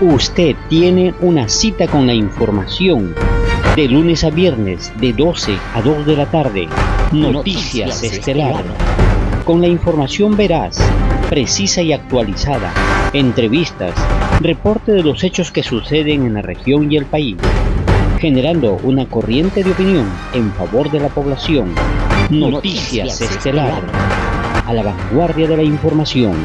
Usted tiene una cita con la información de lunes a viernes de 12 a 2 de la tarde. Noticias, Estelar. Con la información veraz, precisa y actualizada. Entrevistas, reporte de los hechos que suceden en la región y el país. Generando una corriente de opinión en favor de la población. Noticias, Estelar. A la vanguardia de la información.